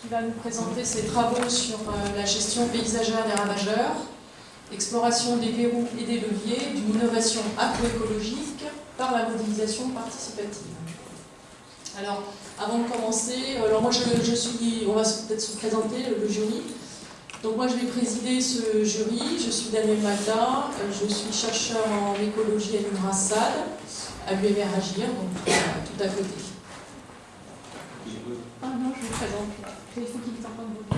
Qui va nous présenter ses travaux sur euh, la gestion paysagère des ravageurs, exploration des verrous et des leviers d'une innovation agroécologique par la modélisation participative. Alors, avant de commencer, alors moi je, suis, on va peut-être se présenter, le, jury. Donc moi je vais présider ce jury, je suis Daniel Malta, euh, je suis chercheur en écologie à l'UNRASAD, à l'UMR Agir, donc euh, tout à côté. Ah non, je vous présente. Il faut qu'il t'entende beaucoup.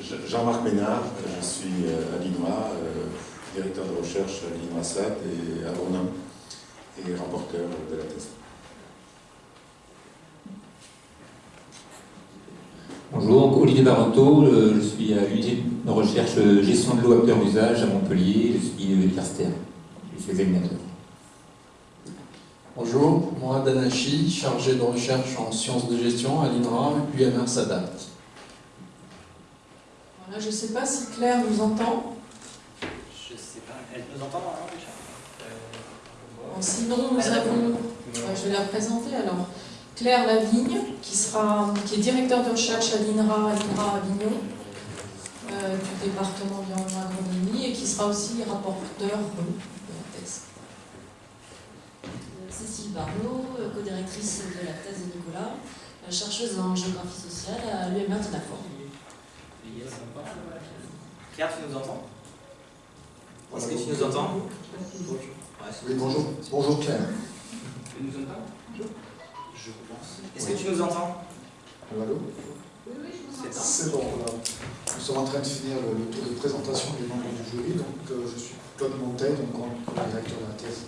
Je- Jean-Marc Ménard, je suis euh, à l'INRA, euh, directeur de recherche à l'INRA-SAT et agronome et rapporteur de la thèse. Bonjour, Olivier Baronto, euh, je suis à l'unité de recherche euh, gestion de l'eau à plusieurs usages à Montpellier, je suis universitaire, je suis examinateur. Bonjour, moi Danachi, chargé de recherche en sciences de gestion à l'INRA, UMR s'adapte. Voilà, je ne sais pas si Claire nous entend. Je sais pas, elle nous entend hein, déjà Bon, Sinon, nous avons, Ouais, je vais la présenter alors, Claire Lavigne, qui, sera, qui est directeur de recherche à l'INRA, à l'INRA Avignon, euh, du département environnement agronomie, et qui sera aussi rapporteur euh, de la thèse. Cécile Barneau, euh, co-directrice de la thèse de Nicolas, euh, chercheuse en géographie sociale à l'UMR de Lafort. Claire, tu nous entends Est-ce que tu nous entends Ouais, Oui, bonjour. Bonjour Claire. Tu nous entends Je pense. Est-ce que tu nous entends Allô C'est ça. C'est bon, voilà. Nous sommes en train de finir le, le tour de présentation des membres du jury. Donc, euh, je suis Claude Montet, donc en- directeur de la thèse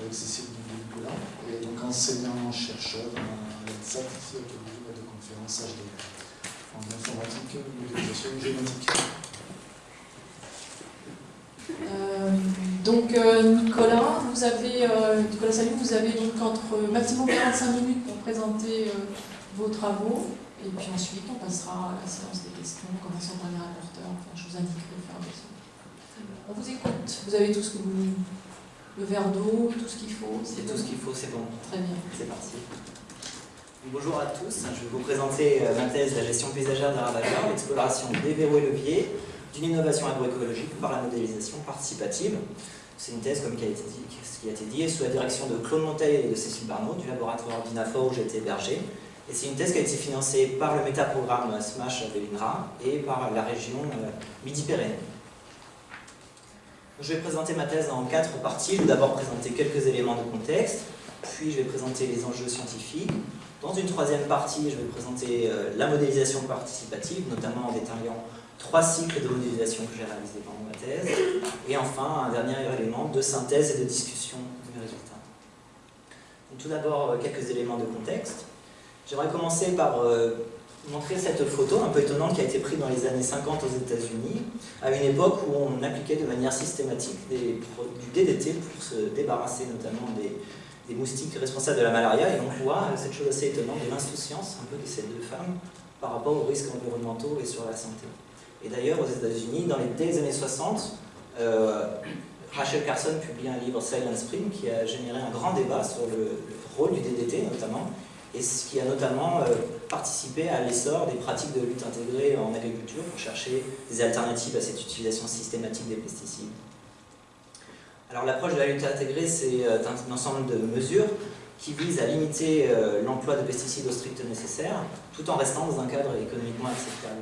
avec Cécile Nicolas, et donc enseignant-chercheur à l'ENSAT, ici à Toulouse, de conférence HD en informatique, modélisation génétique. Euh, donc euh, Nicolas, vous avez, euh, Nicolas Salut, vous avez donc entre maximum 45 minutes pour présenter vos travaux, et puis ensuite on passera à la séance des questions, en commençant par les rapporteurs, enfin je vous indiquerai au fur et à mesure. On vous écoute, vous avez tout ce que vous... le verre d'eau, tout ce qu'il faut, C'est tout ce qu'il faut, c'est bon. Très bien. C'est parti. Bonjour à tous, je vais vous présenter euh, ma thèse La gestion paysagère ravageurs, l'exploration des verrous et leviers d'une innovation agroécologique par la modélisation participative. C'est une thèse, comme qui a été dit, ce qui a été dit, sous la direction de Claude Monteil et de Cécile Barnaud du laboratoire d'INAFOR où j'ai été hébergé. Et c'est une thèse qui a été financée par le métaprogramme SMASH de l'INRA et par la région euh, Midi-Pyrénées. Je vais présenter ma thèse en quatre parties. Je vais d'abord présenter quelques éléments de contexte, puis je vais présenter les enjeux scientifiques. Dans une troisième partie, je vais présenter euh, la modélisation participative, notamment en détaillant trois cycles de modélisation que j'ai réalisés pendant ma thèse. Et enfin, un dernier élément de synthèse et de discussion de mes résultats. Tout d'abord, euh, quelques éléments de contexte. J'aimerais commencer par euh, montrer cette photo un peu étonnante qui a été prise dans les années 50 aux États-Unis, à une époque où on appliquait de manière systématique des du DDT pour se débarrasser notamment des, moustiques responsables de la malaria. Et on voit euh, cette chose assez étonnante de l'insouciance un peu de ces deux femmes par rapport aux risques environnementaux et sur la santé. Et d'ailleurs, aux États-Unis, dans les, dès les années 60, euh, Rachel Carson publie un livre Silent Spring qui a généré un grand débat sur le rôle du DDT notamment, et ce qui a notamment euh, participé à l'essor des pratiques de lutte intégrée en agriculture pour chercher des alternatives à cette utilisation systématique des pesticides. Alors l'approche de la lutte intégrée, c'est euh, un ensemble de mesures qui visent à limiter euh, l'emploi de pesticides au strict nécessaire, tout en restant dans un cadre économiquement acceptable.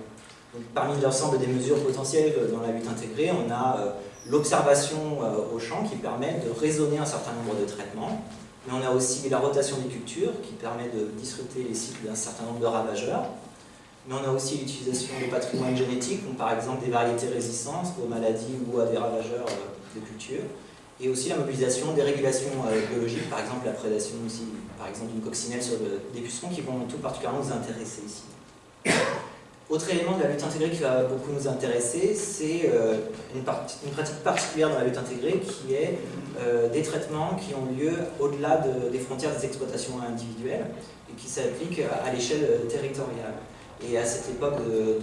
Donc, parmi l'ensemble des mesures potentielles dans la lutte intégrée, on a l'observation au champ qui permet de raisonner un certain nombre de traitements, mais on a aussi la rotation des cultures qui permet de disrupter les cycles d'un certain nombre de ravageurs, mais on a aussi l'utilisation de patrimoine génétique, comme par exemple des variétés résistantes aux maladies ou à des ravageurs euh, de culture, et aussi la mobilisation des régulations euh, biologiques, par exemple la prédation aussi, par exemple d'une coccinelle sur des pucerons qui vont tout particulièrement nous intéresser ici. Autre élément de la lutte intégrée qui va beaucoup nous intéresser, c'est euh, une, pratique particulière dans la lutte intégrée qui est euh, des traitements qui ont lieu au-delà de- des frontières des exploitations individuelles et qui s'appliquent à l'échelle euh, territoriale. Et à cette époque de,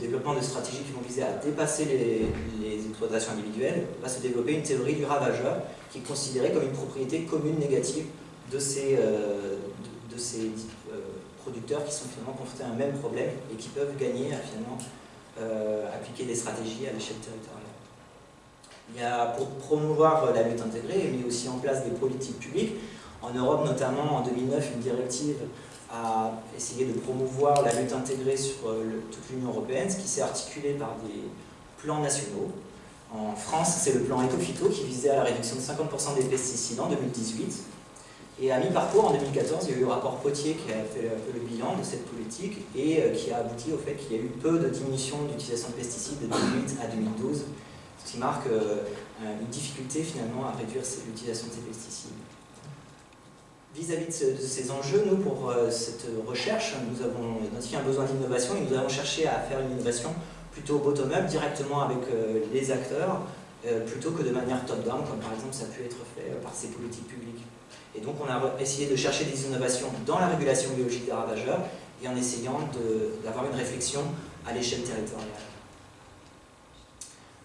développement de stratégies qui vont viser à dépasser les, exploitations individuelles, va se développer une théorie du ravageur qui est considérée comme une propriété commune négative de ces, de, ces producteurs qui sont finalement confrontés à un même problème et qui peuvent gagner à finalement appliquer des stratégies à l'échelle territoriale. Il y a, pour promouvoir la lutte intégrée, mis aussi en place des politiques publiques. En Europe, notamment, en 2009, une directive a essayé de promouvoir la lutte intégrée sur toute l'Union européenne, ce qui s'est articulé par des plans nationaux. En France, c'est le plan Ecofito qui visait à la réduction de 50% des pesticides en 2018. Et à mi-parcours, en 2014, il y a eu le rapport Potier qui a fait un peu le bilan de cette politique et euh, qui a abouti au fait qu'il y a eu peu de diminution d'utilisation de pesticides de 2008 à 2012, ce qui marque euh, une difficulté finalement à réduire l'utilisation de ces pesticides. Vis-à-vis de, ces enjeux, nous, pour euh, cette recherche, nous avons identifié un besoin d'innovation et nous avons cherché à faire une innovation plutôt bottom-up, directement avec les acteurs, plutôt que de manière top-down, comme par exemple ça a pu être fait par ces politiques publiques. Et donc on a essayé de chercher des innovations dans la régulation biologique des ravageurs et en essayant d'avoir une réflexion à l'échelle territoriale.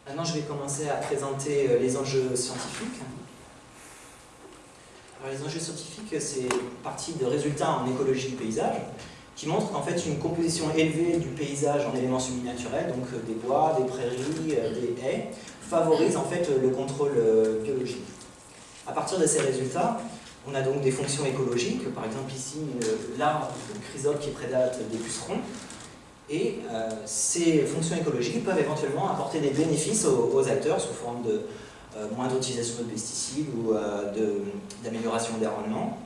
Maintenant je vais commencer à présenter euh, les enjeux scientifiques. Alors, les enjeux scientifiques, c'est partie de résultats en écologie du paysage qui montrent qu'en fait une composition élevée du paysage en éléments semi-naturels, donc euh, des bois, des prairies, euh, des haies, favorise en fait le contrôle biologique. À partir de ces résultats, on a donc des fonctions écologiques, par exemple ici l'arbre, le chrysope qui prédate des pucerons, et euh, ces fonctions écologiques peuvent éventuellement apporter des bénéfices aux, acteurs sous forme de euh, moindre utilisation de pesticides ou euh, d'amélioration des rendements.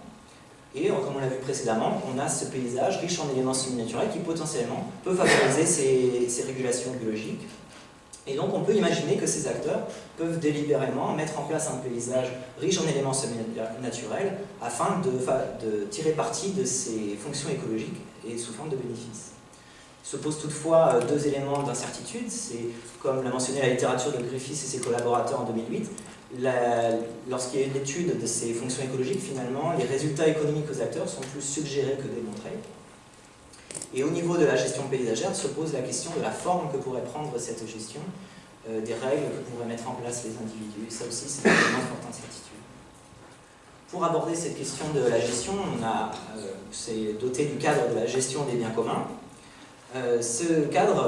Et comme on l'a vu précédemment, on a ce paysage riche en éléments semi-naturels qui potentiellement peut favoriser ces régulations biologiques et donc on peut imaginer que ces acteurs peuvent délibérément mettre en place un paysage riche en éléments naturels afin de, tirer parti de ces fonctions écologiques et sous forme de bénéfices. Se pose toutefois euh, deux éléments d'incertitude, c'est comme l'a mentionné la littérature de Griffiths et ses collaborateurs en 2008, lorsqu'il y a une étude de ces fonctions écologiques, finalement, les résultats économiques aux acteurs sont plus suggérés que démontrés. Et au niveau de la gestion paysagère se pose la question de la forme que pourrait prendre cette gestion, euh, des règles que pourraient mettre en place les individus. ça aussi, c'est une forte incertitude. Pour aborder cette question de la gestion, on euh, doté du cadre de la gestion des biens communs. Euh, ce cadre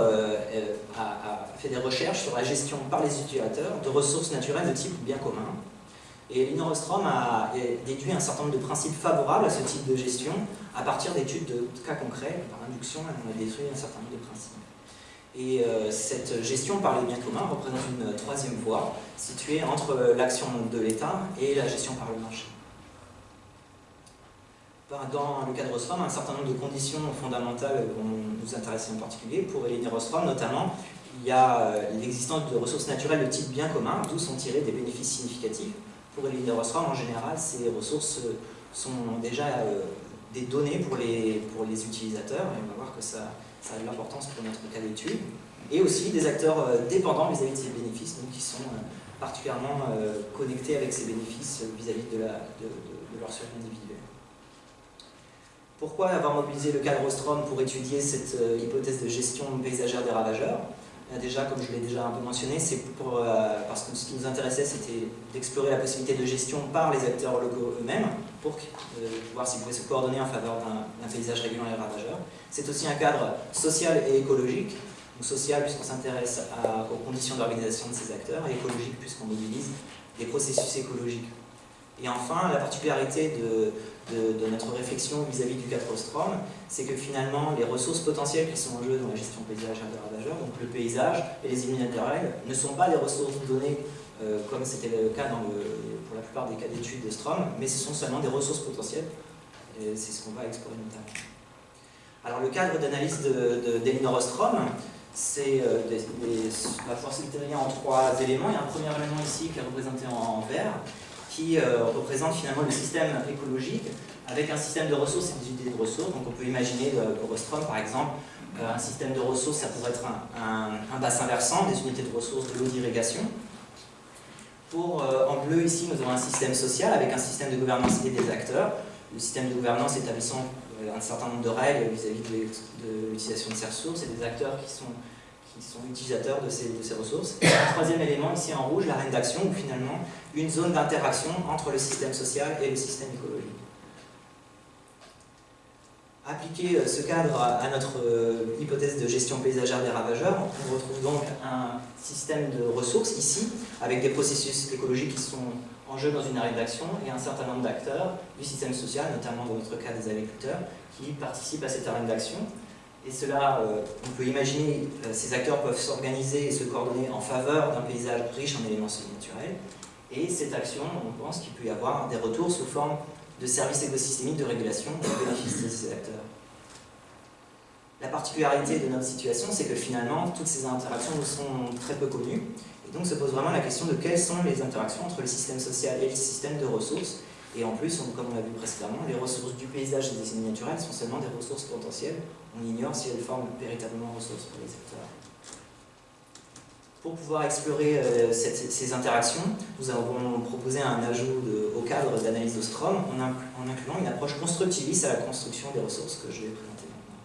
a, a, fait des recherches sur la gestion par les utilisateurs de ressources naturelles de type bien commun, et Lino a déduit un certain nombre de principes favorables à ce type de gestion à partir d'études de cas concrets. Par induction, on a déduit un certain nombre de principes. Et euh, cette gestion par les biens communs représente une troisième voie située entre l'action de l'État et la gestion par le marché. Dans le cadre Rostrom, un certain nombre de conditions fondamentales vont nous intéresser en particulier. Pour Elénie Rostrom, notamment, il y a euh, l'existence de ressources naturelles de type bien commun, d'où sont tirés des bénéfices significatifs pour les Rostrom, en général, ces ressources euh, sont déjà euh, des données pour les, pour les utilisateurs, et on va voir que ça, ça a de l'importance pour notre cas d'étude, et aussi des acteurs euh, dépendants vis-à-vis de ces bénéfices, donc qui sont particulièrement connectés avec ces bénéfices vis-à-vis de, de, leur survie individuelle. Pourquoi avoir mobilisé le cadre Ostrom pour étudier cette hypothèse de gestion paysagère des ravageurs? Déjà, comme je l'ai déjà un peu mentionné, c'est euh, parce que ce qui nous intéressait, c'était d'explorer la possibilité de gestion par les acteurs locaux eux-mêmes, pour euh, voir s'ils pouvaient se coordonner en faveur d'un paysage régulant et ravageur. C'est aussi un cadre social et écologique, social puisqu'on s'intéresse aux conditions d'organisation de ces acteurs, et écologique puisqu'on mobilise des processus écologiques. Et enfin, la particularité de, notre réflexion vis-à-vis du cadre Ostrom, c'est que finalement, les ressources potentielles qui sont en jeu dans la gestion paysagère des ravageurs, donc le paysage et les îles naturelles, ne sont pas des ressources données euh, comme c'était le cas pour la plupart des cas d'études de Strom, mais ce sont seulement des ressources potentielles, c'est ce qu'on va explorer. Alors le cadre d'analyse d'Elinor de, Ostrom, c'est euh, va pouvoir se en trois éléments. Il y a un premier élément ici qui est représenté en vert, qui euh, représente finalement le système écologique avec un système de ressources et des unités de ressources. Donc on peut imaginer euh, pour Ostrom par exemple, euh, un système de ressources, ça pourrait être un, bassin versant, des unités de ressources, de l'eau d'irrigation. Pour, en bleu ici, nous avons un système social avec un système de gouvernance et des acteurs. Le système de gouvernance établissant un certain nombre de règles vis-à-vis de l'utilisation de ces ressources et des acteurs qui sont sont utilisateurs de ces, ressources. Un troisième élément, ici en rouge, l'arène d'action, où finalement une zone d'interaction entre le système social et le système écologique. Appliquer ce cadre à notre hypothèse de gestion paysagère des ravageurs, on retrouve donc un système de ressources ici, avec des processus écologiques qui sont en jeu dans une arrêt d'action et un certain nombre d'acteurs du système social, notamment dans notre cas des agriculteurs, qui participent à cette arène d'action. Et cela, euh, on peut imaginer, euh, ces acteurs peuvent s'organiser et se coordonner en faveur d'un paysage riche en éléments naturels. Et cette action, on pense qu'il peut y avoir des retours sous forme de services écosystémiques de régulation au bénéfice de ces acteurs. La particularité de notre situation, c'est que finalement, toutes ces interactions nous sont très peu connues. Et donc se pose vraiment la question de quelles sont les interactions entre le système social et le système de ressources. Et en plus, comme on l'a vu précédemment, les ressources du paysage et des signes naturels sont seulement des ressources potentielles. On ignore si elles forment véritablement ressources pour les acteurs. Pour pouvoir explorer euh, ces interactions, nous avons proposé un ajout au cadre d'analyse de Strom en, en, incluant une approche constructiviste à la construction des ressources que je vais présenter maintenant.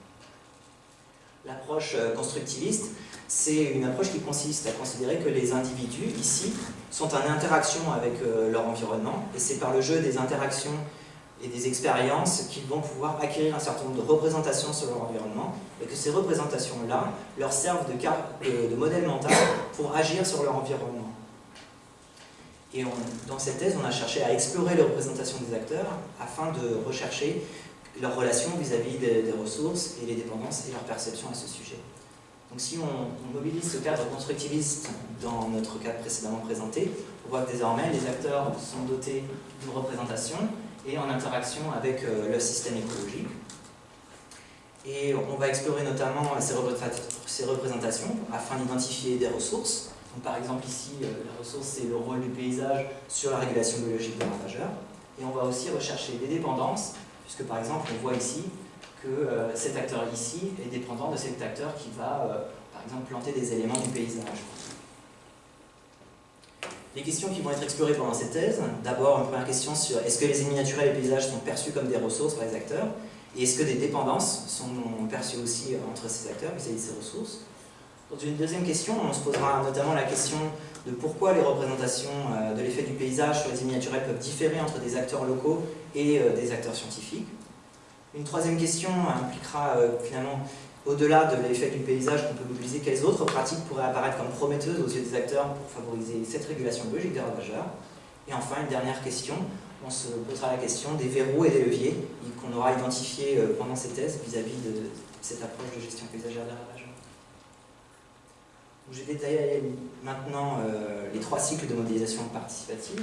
L'approche euh, constructiviste, c'est une approche qui consiste à considérer que les individus, ici, sont en interaction avec euh, leur environnement, et c'est par le jeu des interactions et des expériences qu'ils vont pouvoir acquérir un certain nombre de représentations sur leur environnement, et que ces représentations-là leur servent de, de, modèle mental pour agir sur leur environnement. Et dans cette thèse, on a cherché à explorer les représentations des acteurs afin de rechercher leurs relations vis-à-vis des, ressources et les dépendances et leur perception à ce sujet. Donc si on, mobilise ce cadre constructiviste dans notre cadre précédemment présenté, on voit que désormais les acteurs sont dotés d'une représentation et en interaction avec euh, le système écologique. Et on va explorer notamment ces représentations afin d'identifier des ressources. Donc par exemple ici, euh, la ressource c'est le rôle du paysage sur la régulation biologique des ravageurs. Et on va aussi rechercher des dépendances, puisque par exemple on voit ici que euh, cet acteur ici est dépendant de cet acteur qui va, euh, par exemple, planter des éléments du paysage. Les questions qui vont être explorées pendant cette thèse, d'abord une première question sur est-ce que les ennemis naturels et les paysages sont perçus comme des ressources par les acteurs et est-ce que des dépendances sont perçues aussi entre ces acteurs vis-à-vis de ces ressources Dans une deuxième question, on se posera notamment la question de pourquoi les représentations euh, de l'effet du paysage sur les ennemis naturels peuvent différer entre des acteurs locaux et des acteurs scientifiques. Une troisième question impliquera euh, finalement, au-delà de l'effet du paysage qu'on peut mobiliser, quelles autres pratiques pourraient apparaître comme prometteuses aux yeux des acteurs pour favoriser cette régulation biologique des ravageurs Et enfin, une dernière question, on se posera la question des verrous et des leviers qu'on aura identifiés euh, pendant ces thèses vis-à-vis de cette approche de gestion paysagère des ravageurs. J'ai détaillé maintenant euh, les trois cycles de modélisation participative.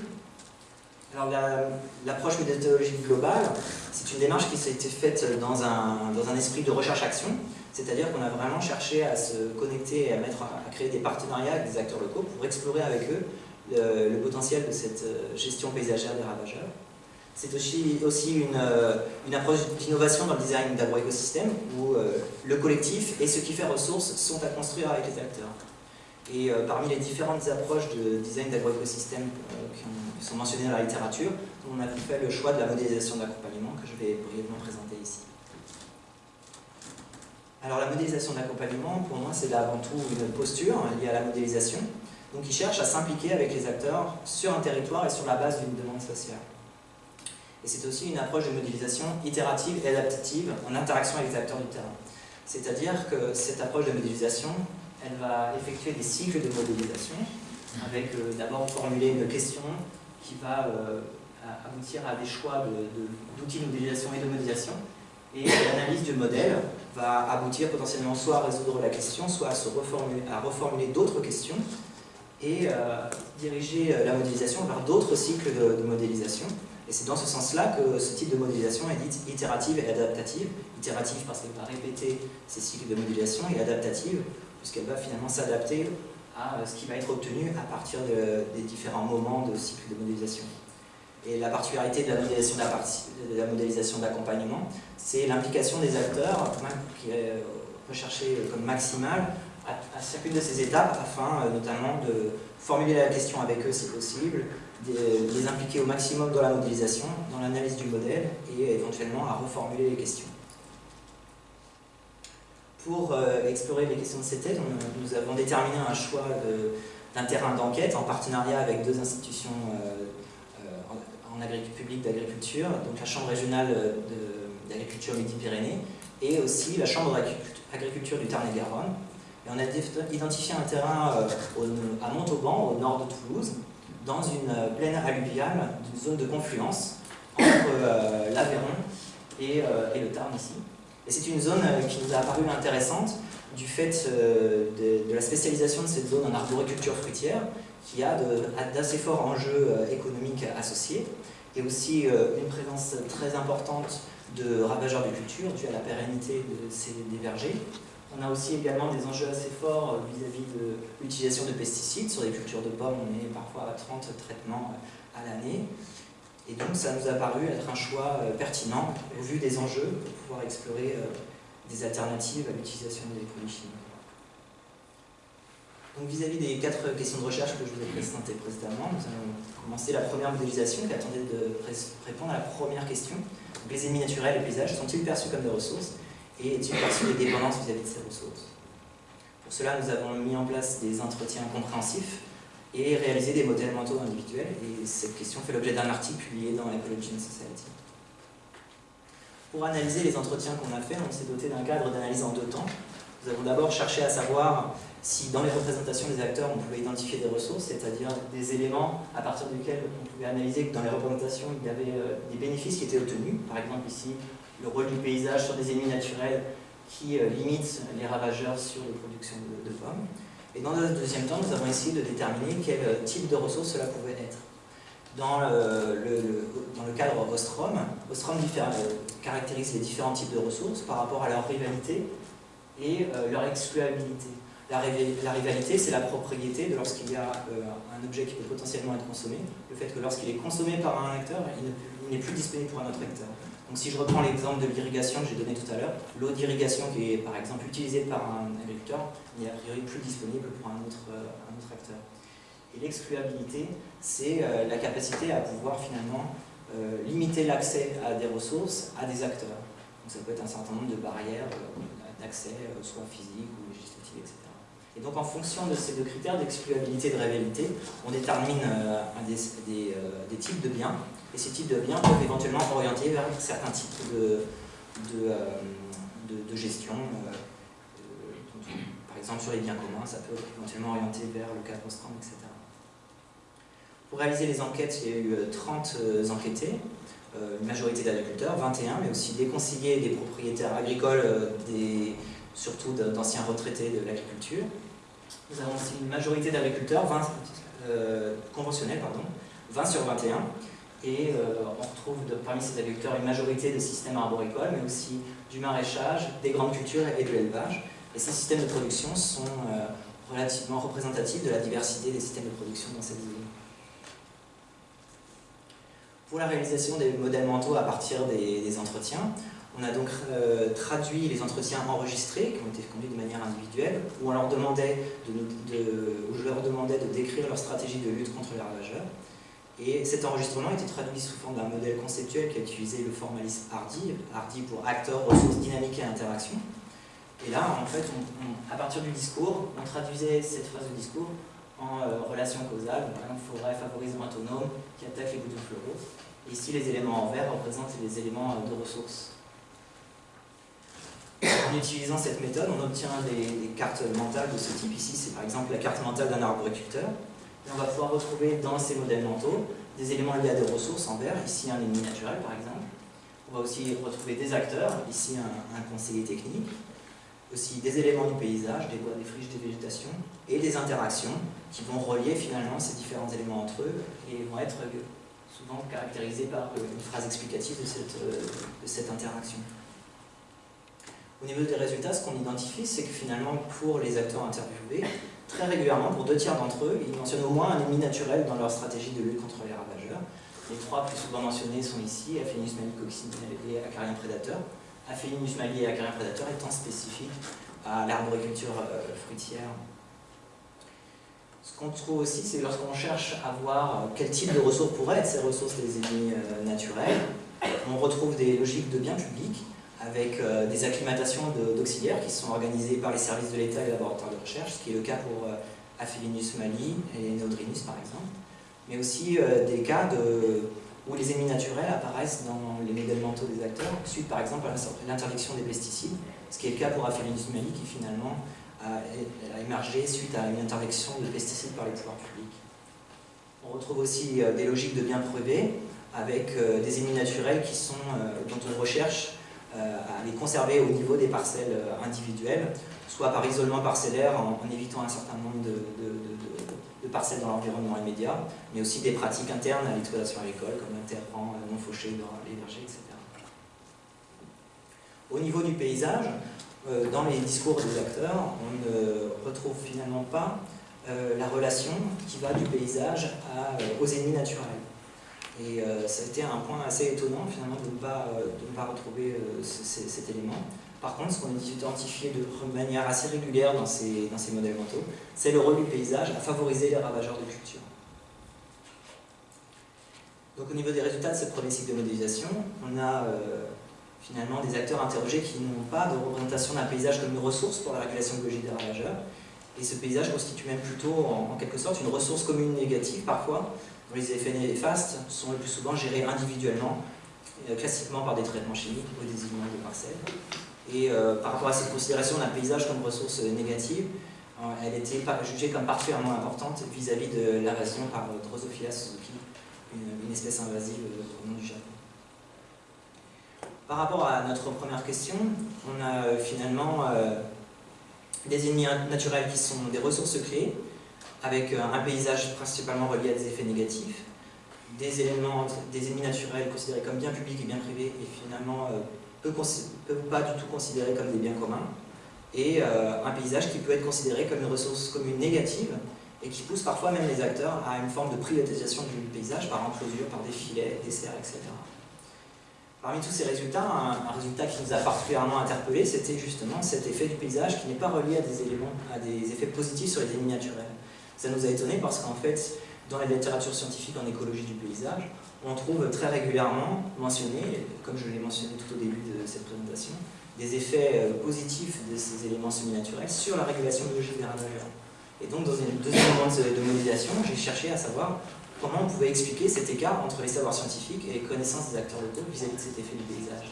Alors l'approche méthodologique globale, c'est une démarche qui s'est été faite dans un esprit de recherche-action, c'est-à-dire qu'on a vraiment cherché à se connecter et à, créer des partenariats avec des acteurs locaux pour explorer avec eux le, potentiel de cette euh, gestion paysagère des ravageurs. C'est aussi, euh, une approche d'innovation dans le design d'agroécosystèmes où euh, le collectif et ce qui fait ressources sont à construire avec les acteurs. Et parmi les différentes approches de design d'agroécosystèmes qui ont qui sont mentionnés dans la littérature, on a fait le choix de la modélisation d'accompagnement que je vais brièvement présenter ici. Alors la modélisation d'accompagnement, pour moi, c'est avant tout une posture liée à la modélisation, donc qui cherche à s'impliquer avec les acteurs sur un territoire et sur la base d'une demande sociale. Et c'est aussi une approche de modélisation itérative et adaptative en interaction avec les acteurs du terrain. C'est-à-dire que cette approche de modélisation, elle va effectuer des cycles de modélisation, avec euh, d'abord formuler une question, qui va euh, aboutir à des choix d'outils de, modélisation et de modélisation. Et l'analyse du modèle va aboutir potentiellement soit à résoudre la question, soit à, reformuler, d'autres questions et euh, diriger euh, la modélisation vers d'autres cycles de, modélisation. Et c'est dans ce sens-là que ce type de modélisation est dite itérative et adaptative. Itérative parce qu'elle va répéter ces cycles de modélisation et adaptative puisqu'elle va finalement s'adapter à ce qui va être obtenu à partir des différents moments de cycle de modélisation. Et la particularité de la modélisation d'accompagnement, c'est l'implication des acteurs qui est recherchée comme maximale à, chacune de ces étapes afin euh, notamment de formuler la question avec eux si possible, de les impliquer au maximum dans la modélisation, dans l'analyse du modèle et éventuellement à reformuler les questions. Pour euh, explorer les questions de cette thèse, nous avons déterminé un choix d'un terrain d'enquête en partenariat avec deux institutions euh, euh, publique d'agriculture, donc la Chambre régionale d'agriculture Midi-Pyrénées, et aussi la Chambre d'agriculture du Tarn-et-Garonne. Et on a identifié un terrain à Montauban, au nord de Toulouse, dans une plaine alluviale d'une zone de confluence entre l'Aveyron et, le Tarn ici. Et c'est une zone qui nous a apparu intéressante du fait de, de, la spécialisation de cette zone en arboriculture fruitière, qui a d'assez forts enjeux économiques associés et aussi euh, une présence très importante de ravageurs de culture due à la pérennité de ces, des vergers. On a aussi également des enjeux assez forts euh, vis-à-vis de l'utilisation de pesticides. Sur des cultures de pommes, on est parfois à 30 traitements euh, à l'année. Et donc ça nous a paru être un choix pertinent au vu des enjeux pour pouvoir explorer des alternatives à l'utilisation des produits chimiques. Donc vis-à-vis des quatre questions de recherche que je vous ai présentées précédemment, nous allons commencer la première modélisation qui attendait de répondre à la première question. les ennemis naturels et paysages sont-ils perçus comme des ressources et est-il perçu des dépendances vis-à-vis de ces ressources? Pour cela, nous avons mis en place des entretiens compréhensifs et réalisé des modèles mentaux individuels et cette question fait l'objet d'un article publié dans Ecology and Society. Pour analyser les entretiens qu'on a faits, on s'est doté d'un cadre d'analyse en deux temps. Nous avons d'abord cherché à savoir si dans les représentations des acteurs on pouvait identifier des ressources, c'est-à-dire des éléments à partir desquels on pouvait analyser que dans les représentations il y avait euh, des bénéfices qui étaient obtenus, par exemple ici le rôle du paysage sur des ennemis naturels qui euh, limitent les ravageurs sur les productions de, pommes. Et dans le deuxième temps, nous avons essayé de déterminer quel euh, type de ressources cela pouvait être. Dans le, dans le cadre Ostrom, Ostrom caractérise les différents types de ressources par rapport à leur rivalité et leur excluabilité. La, rivalité, c'est la propriété de lorsqu'il y a euh, un objet qui peut potentiellement être consommé, le fait que lorsqu'il est consommé par un acteur, il n'est plus disponible pour un autre acteur. Donc si je reprends l'exemple de l'irrigation que j'ai donné tout à l'heure, l'eau d'irrigation qui est par exemple utilisée par un agriculteur n'est a priori plus disponible pour un autre, euh, acteur. Et l'excluabilité, c'est euh, la capacité à pouvoir finalement limiter l'accès à des ressources à des acteurs. Donc ça peut être un certain nombre de barrières d'accès, soit physiques ou législatives, etc. Et donc en fonction de ces deux critères d'excluabilité et de réalité, on détermine euh, euh, des, types de biens, et ces types de biens peuvent éventuellement orienter vers certains types de, de, euh, gestion. par exemple sur les biens communs, ça peut éventuellement orienter vers le cadre Ostrom, etc. Pour réaliser les enquêtes, il y a eu 30 enquêtés, une majorité d'agriculteurs, 21, mais aussi des conseillers, des propriétaires agricoles, des, surtout d'anciens retraités de l'agriculture. Nous avons aussi une majorité d'agriculteurs, euh, conventionnels, pardon, 20 sur 21, et euh, on retrouve parmi ces agriculteurs une majorité de systèmes arboricoles, mais aussi du maraîchage, des grandes cultures et de l'élevage. Et ces systèmes de production sont euh, relativement représentatifs de la diversité des systèmes de production dans cette zone. Pour la réalisation des modèles mentaux à partir des entretiens, on a donc euh, traduit les entretiens enregistrés, qui ont été conduits de manière individuelle, où, on leur demandait de, où je leur demandais de décrire leur stratégie de lutte contre les ravageurs. Et cet enregistrement était traduit sous forme d'un modèle conceptuel qui a utilisé le formalisme hardy, hardy pour acteurs, ressources, dynamiques et interaction. Et là, en fait, à partir du discours, on traduisait cette phrase de discours en euh, relation causale, par exemple, forêt favorisant autonome qui attaque les boutons floraux. Et ici, les éléments en vert représentent les éléments euh, de ressources en utilisant cette méthode, on obtient des, cartes mentales de ce type. Ici, c'est par exemple la carte mentale d'un arboriculteur. On va pouvoir retrouver dans ces modèles mentaux des éléments liés à des ressources en vert, ici un ennemi naturel par exemple. On va aussi retrouver des acteurs, ici un, conseiller technique, aussi des éléments du paysage, des bois, des friches, des végétations, et des interactions qui vont relier finalement ces différents éléments entre eux et vont être souvent caractérisés par une phrase explicative de cette, de cette interaction. Au niveau des résultats, ce qu'on identifie, c'est que finalement, pour les acteurs interviewés, très régulièrement, pour deux tiers d'entre eux, ils mentionnent au moins un ennemi naturel dans leur stratégie de lutte contre les ravageurs. Les trois plus souvent mentionnés sont ici, Aphelinus coccinelle et Acarien prédateur. Aphelinus mali et Acarien prédateur étant spécifiques à l'arboriculture euh, fruitière. Ce qu'on trouve aussi, c'est lorsqu'on cherche à voir quel type de ressources pourraient être ces ressources des ennemis euh, naturels, on retrouve des logiques de biens publics avec euh, des acclimatations d'auxiliaires qui sont organisées par les services de l'État et les laboratoires de recherche, ce qui est le cas pour euh, Aphelinus mali et Nodrinus par exemple, mais aussi euh, des cas de, où les ennemis naturels apparaissent dans les modèles mentaux des acteurs, suite par exemple à l'interdiction des pesticides, ce qui est le cas pour Aphelinus mali qui finalement a, émergé suite à une interdiction de pesticides par les pouvoirs publics. On retrouve aussi euh, des logiques de bien privés, avec euh, des ennemis naturels qui sont, euh, dont on recherche à les conserver au niveau des parcelles individuelles, soit par isolement parcellaire en, évitant un certain nombre de parcelles dans l'environnement immédiat, mais aussi des pratiques internes à l'exploitation agricole, comme l'interrant non fauché dans les vergers, etc. Au niveau du paysage, euh, dans les discours des acteurs, on ne retrouve finalement pas euh, la relation qui va du paysage euh, aux ennemis naturels. Et ça a été un point assez étonnant finalement de ne pas retrouver cet élément. Par contre, ce qu'on a identifié de manière assez régulière dans ces, modèles mentaux, c'est le rôle du paysage à favoriser les ravageurs de culture. Donc au niveau des résultats de ce premier cycle de modélisation, on a euh, finalement des acteurs interrogés qui n'ont pas de représentation d'un paysage comme une ressource pour la régulation biologique des ravageurs. Et ce paysage constitue même plutôt, en, quelque sorte, une ressource commune négative parfois, dont les effets néfastes sont le plus souvent gérés individuellement, euh, classiquement par des traitements chimiques ou des immeubles de parcelles. Et euh, par rapport à cette considération d'un paysage comme ressource négative, euh, elle était jugée comme particulièrement importante vis-à-vis de l'invasion par Drosophila suzuki, une, espèce invasive au nom du Japon. Par rapport à notre première question, on a euh, finalement des ennemis naturels qui sont des ressources clés, avec un paysage principalement relié à des effets négatifs, des éléments, des ennemis naturels considérés comme bien publics et bien privés, et finalement peut, peut pas du tout considéré comme des biens communs, et euh, un paysage qui peut être considéré comme une ressource commune négative, et qui pousse parfois même les acteurs à une forme de privatisation du paysage par enclosure, par des filets, des serres, etc. Parmi tous ces résultats, un, résultat qui nous a particulièrement interpellés, c'était justement cet effet du paysage qui n'est pas relié à des éléments, à des effets positifs sur les ennemis naturels. Ça nous a étonnés parce qu'en fait, dans la littérature scientifique en écologie du paysage, on trouve très régulièrement mentionné, comme je l'ai mentionné tout au début de cette présentation, des effets euh, positifs de ces éléments semi-naturels sur la régulation biologique des ravageurs. Et donc, dans une deuxième moment de modélisation, j'ai cherché à savoir comment on pouvait expliquer cet écart entre les savoirs scientifiques et les connaissances des acteurs locaux vis-à-vis de cet effet du paysage.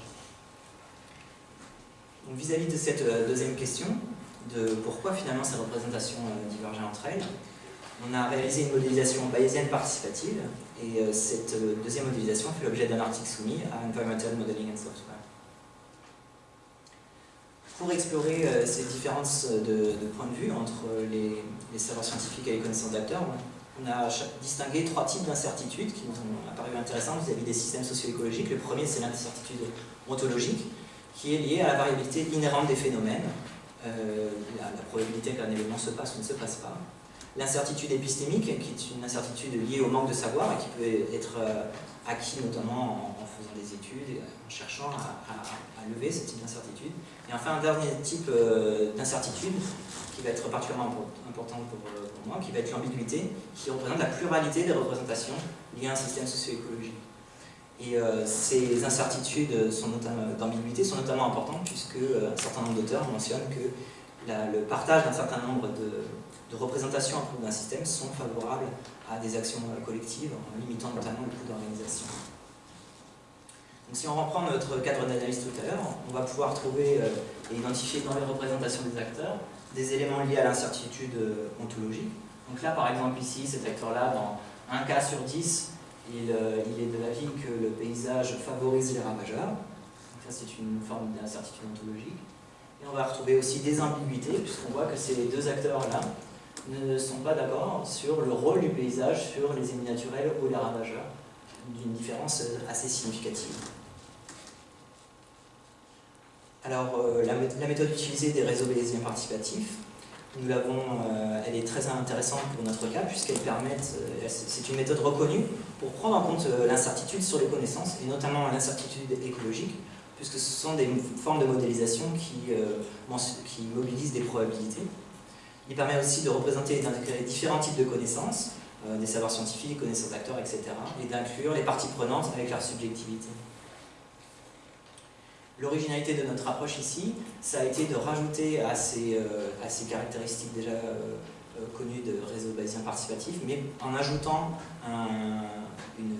Vis-à-vis de cette euh, deuxième question, de pourquoi finalement ces représentations euh, divergeaient entre elles, on a réalisé une modélisation bayésienne participative et euh, cette euh, deuxième modélisation fait l'objet d'un article soumis à Environmental Modeling and Software. Pour explorer euh, ces différences de, points de vue entre les, savoirs scientifiques et les connaissances d'acteurs, on a distingué trois types d'incertitudes qui nous ont apparu intéressantes vis-à-vis des systèmes socio-écologiques. Le premier, c'est l'incertitude ontologique, qui est liée à la variabilité inhérente des phénomènes, la, la probabilité qu'un événement se passe ou ne se passe pas l'incertitude épistémique, qui est une incertitude liée au manque de savoir et qui peut être euh, acquis notamment en, faisant des études, en cherchant à, lever ce type d'incertitude. Et enfin, un dernier type euh, d'incertitude qui va être particulièrement important euh, pour, moi, qui va être l'ambiguïté, qui représente la pluralité des représentations liées à un système socio-écologique. Et ces incertitudes d'ambiguïté sont notamment importantes puisque un certain nombre d'auteurs mentionnent que le partage d'un certain nombre de, de représentation d'un système sont favorables à des actions euh, collectives en limitant notamment le coût d'organisation. Donc si on reprend notre cadre d'analyse tout à l'heure, on va pouvoir trouver euh, et identifier dans les représentations des acteurs des éléments liés à l'incertitude euh, ontologique. Donc là, par exemple, ici, cet acteur-là, dans un cas sur 10, il, il, est de l'avis que le paysage favorise les ravageurs. Donc ça, c'est une forme d'incertitude ontologique. On va retrouver aussi des ambiguïtés, puisqu'on voit que ces deux acteurs-là ne sont pas d'accord sur le rôle du paysage sur les ennemis naturels ou les ravageurs, d'une différence assez significative. Alors, euh, la, méthode utilisée des réseaux bayésiens participatifs, nous l'avons, euh, elle est très intéressante pour notre cas, puisqu'elle permet, euh, c'est une méthode reconnue pour prendre en compte l'incertitude sur les connaissances, et notamment l'incertitude écologique, puisque ce sont des formes de modélisation qui, qui mobilisent des probabilités. Il permet aussi de représenter et d'intégrer différents types de connaissances, euh, des savoirs scientifiques, connaissances d'acteurs, etc. et d'inclure les parties prenantes avec leur subjectivité. L'originalité de notre approche ici, ça a été de rajouter à ces, euh, caractéristiques déjà euh, connues de réseau bayésien participatif, mais en ajoutant une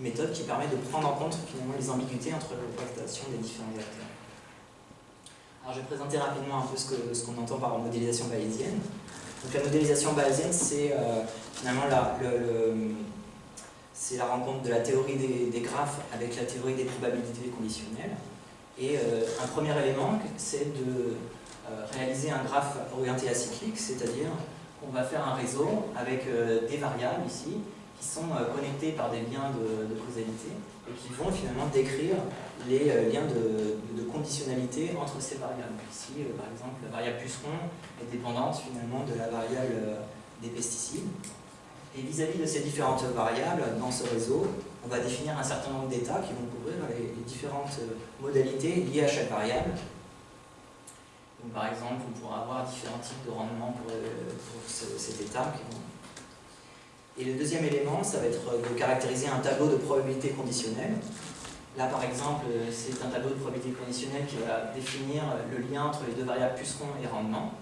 méthode qui permet de prendre en compte finalement les ambiguïtés entre représentations des différents acteurs. Alors je vais présenter rapidement un peu ce qu'on ce qu'on entend par modélisation bayésienne. Donc la modélisation bayésienne, c'est euh, finalement la, la rencontre de la théorie des, graphes avec la théorie des probabilités conditionnelles. Et euh, un premier élément, c'est de euh, réaliser un graphe orienté acyclique, c'est-à-dire qu'on va faire un réseau avec des variables ici, qui sont euh, connectées par des liens de, causalité et qui vont finalement décrire les euh, liens de, conditionnalité entre ces variables. Ici, par exemple, la variable puceron est dépendante finalement de la variable des pesticides. Et vis-à-vis -vis de ces différentes variables dans ce réseau, on va définir un certain nombre d'états qui vont couvrir les, les, différentes modalités liées à chaque variable. Donc, par exemple, on pourra avoir différents types de rendements pour, pour ce, cet état qui vont et le deuxième élément, ça va être de caractériser un tableau de probabilité conditionnelle. Là, par exemple, c'est un tableau de probabilité conditionnelle qui va définir le lien entre les deux variables puceron et rendement.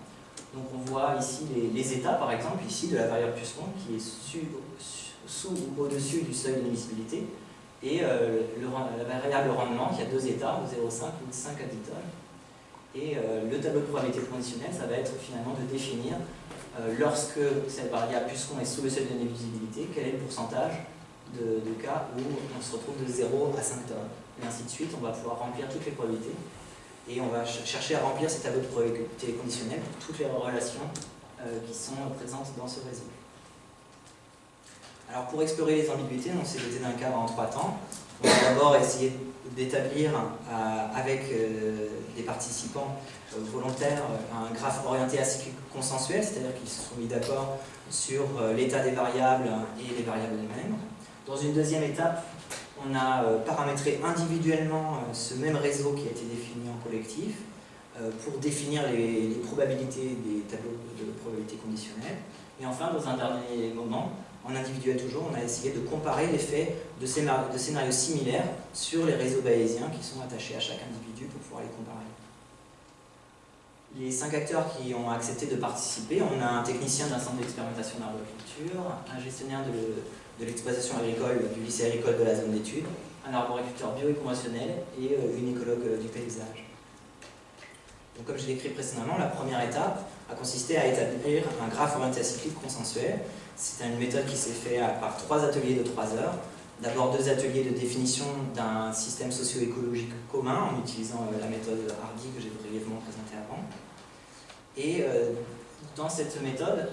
Donc on voit ici les, états, par exemple, ici de la variable puceron qui est sous ou au-dessus du seuil d'émissibilité, et euh, la variable rendement qui a deux états, 0,5 ou 5 à 10 tonnes. Et euh, le tableau de probabilité conditionnelle, ça va être finalement de définir lorsque cette variable puceron est sous le seuil de névisibilité, quel est le pourcentage de, cas où on se retrouve de 0 à 5 tonnes. Et ainsi de suite, on va pouvoir remplir toutes les probabilités. Et on va ch chercher à remplir ces tableaux de probabilité conditionnelle pour toutes les relations euh, qui sont présentes dans ce réseau. Alors pour explorer les ambiguïtés, on s'est doté d'un cadre en trois temps. On va d'abord essayer d'établir euh, avec euh, des participants euh, volontaires un graphe orienté à consensuel, c'est-à-dire qu'ils se sont mis d'accord sur l'état des variables et les variables elles-mêmes. Dans une deuxième étape, on a paramétré individuellement ce même réseau qui a été défini en collectif pour définir les, les probabilités des tableaux de probabilité conditionnelle. Et enfin, dans un dernier moment, en individuel toujours, on a essayé de comparer l'effet de scénarios, similaires sur les réseaux bayésiens qui sont attachés à chaque individu pour pouvoir les comparer. Les cinq acteurs qui ont accepté de participer, on a un technicien d'un centre d'expérimentation d'arboriculture, un gestionnaire de l'exploitation agricole du lycée agricole de la zone d'études, un arboriculteur bio et conventionnel et euh, une écologue du paysage. Donc, comme je l'ai décrit précédemment, la première étape a consisté à établir un graphe orienté consensuel c'est une méthode qui s'est faite par trois ateliers de trois heures. D'abord deux ateliers de définition d'un système socio-écologique commun en utilisant euh, la méthode Hardy que j'ai brièvement présentée avant. Et euh, dans cette méthode,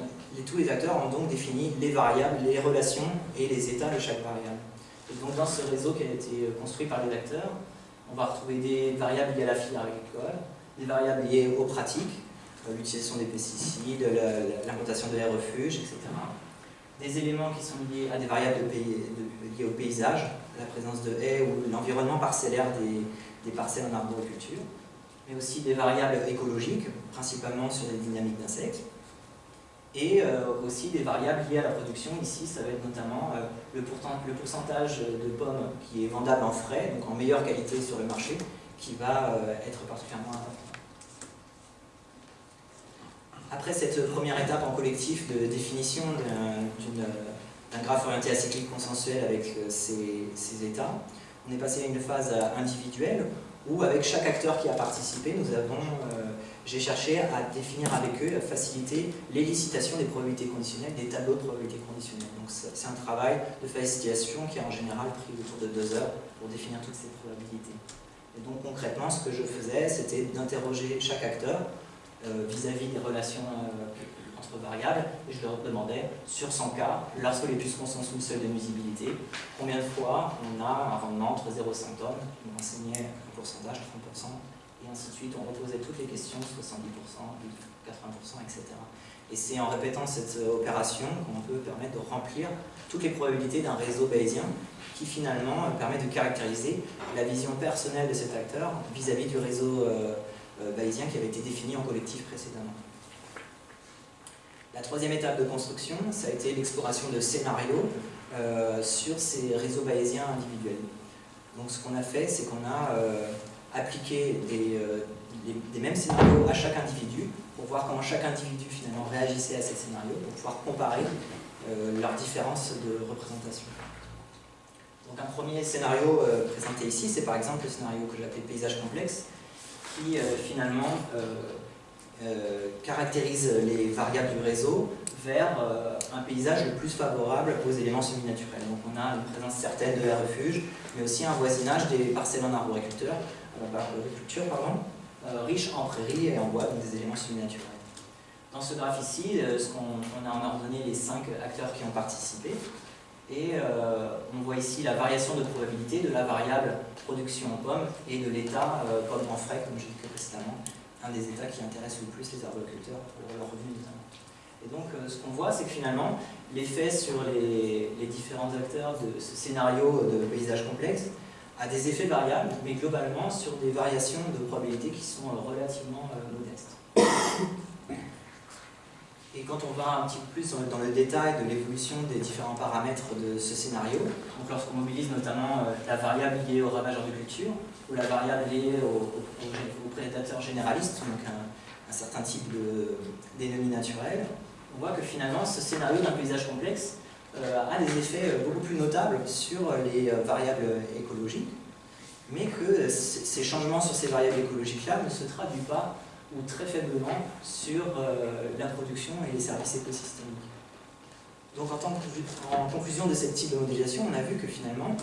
tous les acteurs ont donc défini les variables, les relations et les états de chaque variable. Et donc dans ce réseau qui a été construit par les acteurs, on va retrouver des variables liées à la filière agricole, des variables liées aux pratiques, euh, l'utilisation des pesticides, l'implantation de l'air refuge, etc des éléments qui sont liés à des variables liées au paysage, la présence de haies ou l'environnement parcellaire des, parcelles en arboriculture, mais aussi des variables écologiques, principalement sur les dynamiques d'insectes, et euh, aussi des variables liées à la production. Ici, ça va être notamment euh, le, le, pourcentage de pommes qui est vendable en frais, donc en meilleure qualité sur le marché, qui va euh, être particulièrement important. Après cette première étape en collectif de définition d'un graphe orienté à cyclique consensuel avec euh, ces, ces, états, on est passé à une phase individuelle où avec chaque acteur qui a participé, nous avons, euh, j'ai cherché à définir avec eux, à faciliter l'élicitation des probabilités conditionnelles, des tableaux de probabilités conditionnelles. Donc c'est un travail de facilitation qui a en général pris autour de deux heures pour définir toutes ces probabilités. Donc concrètement, ce que je faisais, c'était d'interroger chaque acteur euh, vis-à-vis -vis des relations euh, entre variables, et je leur demandais, sur 100 cas, lorsque les pucerons sont sous le seuil de nuisibilité, combien de fois on a un rendement entre 0 et 5 tonnes, ils m'enseignaient un pourcentage, 30%, et ainsi de suite, on reposait toutes les questions, 70%, 80%, etc. Et c'est en répétant cette euh, opération qu'on peut permettre de remplir toutes les probabilités d'un réseau bayésien qui finalement permet de caractériser la vision personnelle de cet acteur vis-à-vis -vis du réseau euh, euh, bayésien qui avait été défini en collectif précédemment. La troisième étape de construction, ça a été l'exploration de scénarios euh, sur ces réseaux bayésiens individuels. Donc ce qu'on a fait, c'est qu'on a euh, appliqué des, euh, les, mêmes scénarios à chaque individu pour voir comment chaque individu finalement réagissait à ces scénarios, pour pouvoir comparer euh, leurs différences de représentation. Donc un premier scénario euh, présenté ici, c'est par exemple le scénario que j'appelle paysage complexe, qui euh, finalement caractérise les variables du réseau vers un paysage le plus favorable aux éléments semi-naturels. Donc on a une présence certaine de la refuge, mais aussi un voisinage des parcelles en arboriculture, pardon, riche en prairies et en bois, donc des éléments semi-naturels. Dans ce graphe ici, ce qu'on a en ordonné les cinq acteurs qui ont participé. Et euh, on voit ici la variation de probabilité de la variable production en pommes et de l'état euh, pomme en frais, comme j'ai dit précédemment, un des états qui intéresse le plus les arboriculteurs pour leur revenu notamment. Et donc euh, ce qu'on voit, c'est que finalement, l'effet sur les, différents acteurs de ce scénario de paysage complexe a des effets variables, mais globalement sur des variations de probabilité qui sont relativement modestes. Et quand on va un petit peu plus dans le détail de l'évolution des différents paramètres de ce scénario, donc lorsqu'on mobilise notamment euh, la variable liée au ravageur de culture, ou la variable liée au, prédateur généraliste, donc un, certain type d'ennemis naturels, on voit que finalement ce scénario d'un paysage complexe euh, a des effets euh, beaucoup plus notables sur les variables écologiques, mais que ces changements sur ces variables écologiques-là ne se traduisent pas ou très faiblement sur euh, la production et les services écosystémiques. Donc en, conclusion de cette type de modélisation, on a vu que finalement,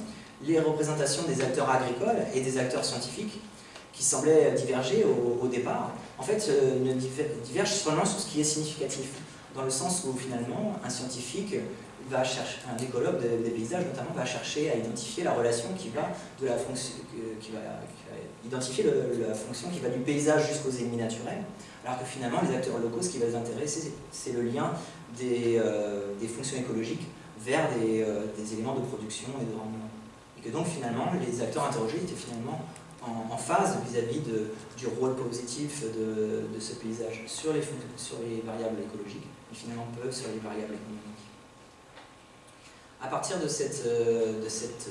les représentations des acteurs agricoles et des acteurs scientifiques, qui semblaient diverger au, départ, en fait euh, ne divergent seulement sur ce qui est significatif, dans le sens où finalement un scientifique va chercher, un écologue des, paysages notamment, va chercher à identifier la relation qui va de la fonction, qui va, identifier la fonction qui va du paysage jusqu'aux ennemis naturels, alors que finalement les acteurs locaux, ce qui va les intéresser, c'est le lien des, euh, fonctions écologiques vers des, euh, des, éléments de production et de rendement. Et que donc finalement les acteurs interrogés étaient finalement en, phase vis-à-vis du rôle positif de, ce paysage sur les, variables écologiques, et finalement peu sur les variables économiques. À partir de cette, euh, de cette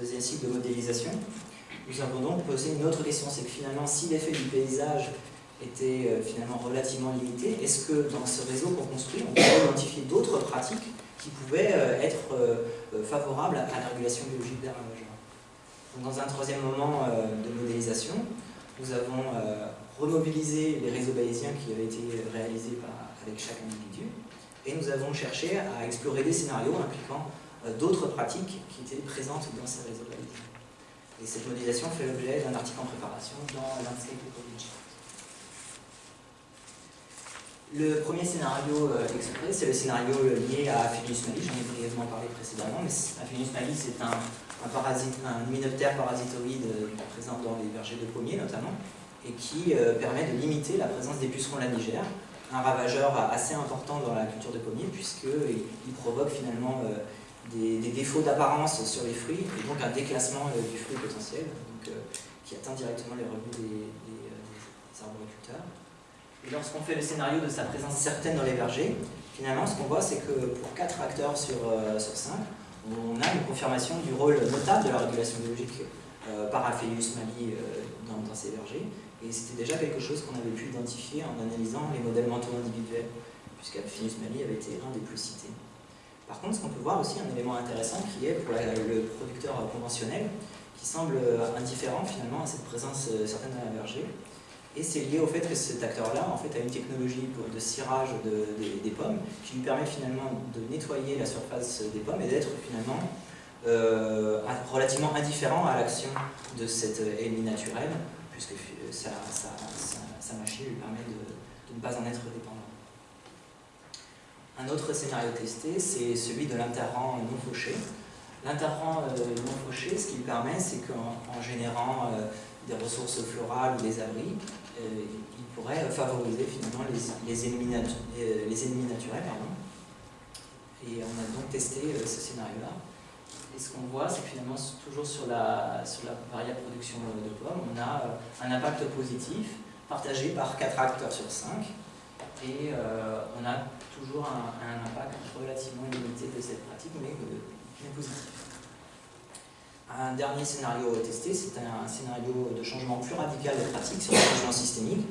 deuxième cycle de modélisation, nous avons donc posé une autre question, c'est que finalement, si l'effet du paysage était euh, finalement relativement limité, est-ce que dans ce réseau qu'on construit, on peut identifier d'autres pratiques qui pouvaient euh, être euh, favorables à la régulation biologique ravageurs Dans un troisième moment de modélisation, nous avons remobilisé les réseaux bayésiens qui avaient été réalisés avec chaque individu, et nous avons cherché à explorer des scénarios impliquant d'autres pratiques qui étaient présentes dans ces réseaux bayésiens. Et cette modélisation fait l'objet d'un article en préparation dans Landscape Ecology. Le premier scénario euh, exprès, c'est le scénario lié à Aphinus mali, j'en ai brièvement parlé précédemment, mais Aphinus mali c'est un, un parasitoïde euh, présent dans les vergers de pommiers notamment, et qui euh, permet de limiter la présence des pucerons lanigères, un ravageur assez important dans la culture de pommiers, puisqu'il provoque finalement des, défauts d'apparence sur les fruits, et donc un déclassement euh, du fruit potentiel, donc, euh, qui atteint directement les revenus des, euh, arboriculteurs. Et lorsqu'on fait le scénario de sa présence certaine dans les vergers, finalement, ce qu'on voit, c'est que pour 4 acteurs sur, sur 5, on a une confirmation du rôle notable de la régulation biologique par Aphélius mali dans, ces vergers. Et c'était déjà quelque chose qu'on avait pu identifier en analysant les modèles mentaux individuels, puisque mali avait été un des plus cités. Par contre, ce qu'on peut voir aussi, un élément intéressant qui est pour le producteur conventionnel, qui semble indifférent finalement à cette présence euh, certaine dans la verger. Et c'est lié au fait que cet acteur-là en fait, a une technologie de cirage des pommes qui lui permet finalement de nettoyer la surface des pommes et d'être finalement euh, relativement indifférent à l'action de cette ennemi naturelle, puisque sa, machine lui permet de ne pas en être dépendant. Un autre scénario testé, c'est celui de l'interrang non fauché. L'interrang euh, non fauché, ce qu'il permet, c'est qu'en générant euh, des ressources florales ou des abris, euh, il pourrait favoriser finalement les, ennemis, naturels. Et on a donc testé ce scénario-là. Et ce qu'on voit, c'est que finalement, toujours sur la, variable production de pommes, on a un impact positif partagé par 4 acteurs sur 5. Et on a toujours un, impact relativement limité de cette pratique, mais, positif. Un dernier scénario testé, c'est un, scénario de changement plus radical de pratique sur le changement systémique,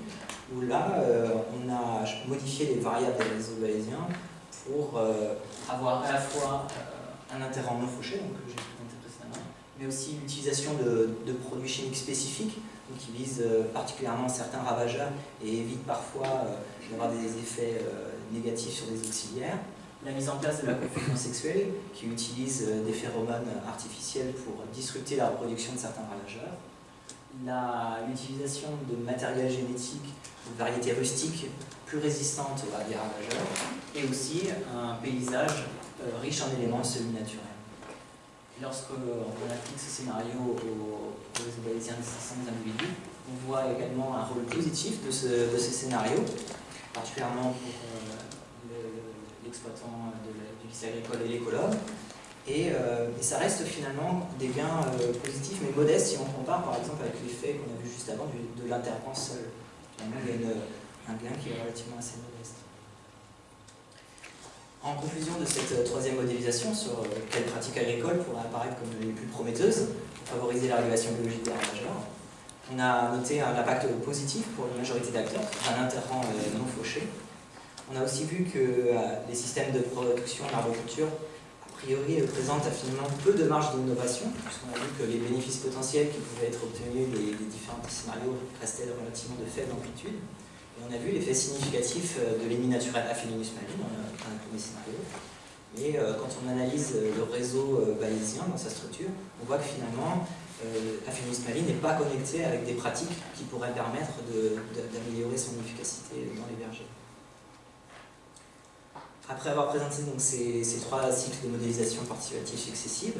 où là, euh, on a modifié les variables des réseaux pour euh, avoir à la fois euh, un interrant non fauché, donc j'ai mais aussi l'utilisation de, produits chimiques spécifiques, qui visent particulièrement certains ravageurs et évitent parfois d'avoir des effets négatifs sur des auxiliaires. La mise en place de la confusion sexuelle, qui utilise des phéromones artificiels pour disrupter la reproduction de certains ravageurs, l'utilisation de matériel génétique de variétés rustiques plus résistantes aux ravageurs, et aussi un paysage euh, riche en éléments semi-naturels. Lorsqu'on applique ce scénario aux, aux de 500 individus, on voit également un rôle positif de ce, de particulièrement pour euh, l'exploitant du lycée agricole et l'écologue, euh, et, ça reste finalement des gains positifs mais modestes si on compare par exemple avec l'effet qu'on a vu juste avant de l'intervention seul. Finalement, il y a un gain qui est relativement assez modeste. En conclusion de cette euh, troisième modélisation sur euh, quelles pratiques agricoles pourraient apparaître comme les plus prometteuses pour favoriser la régulation biologique des ravageurs, on a noté un impact positif pour la majorité d'acteurs, un interrant euh, non fauché. On a aussi vu que les systèmes de production l'agriculture, a priori, présentent finalement peu de marge d'innovation, puisqu'on a vu que les bénéfices potentiels qui pouvaient être obtenus des, différents scénarios restaient relativement de faible amplitude. Et on a vu l'effet significatif euh, de l'ennemi naturel Aphelinus maline dans le premier scénario. Et euh, quand on analyse euh, le réseau dans sa structure, on voit que finalement, Aphelinus maline n'est pas connecté avec des pratiques qui pourraient permettre d'améliorer son efficacité dans les vergers. Après avoir présenté donc, ces, trois cycles de modélisation participative successives,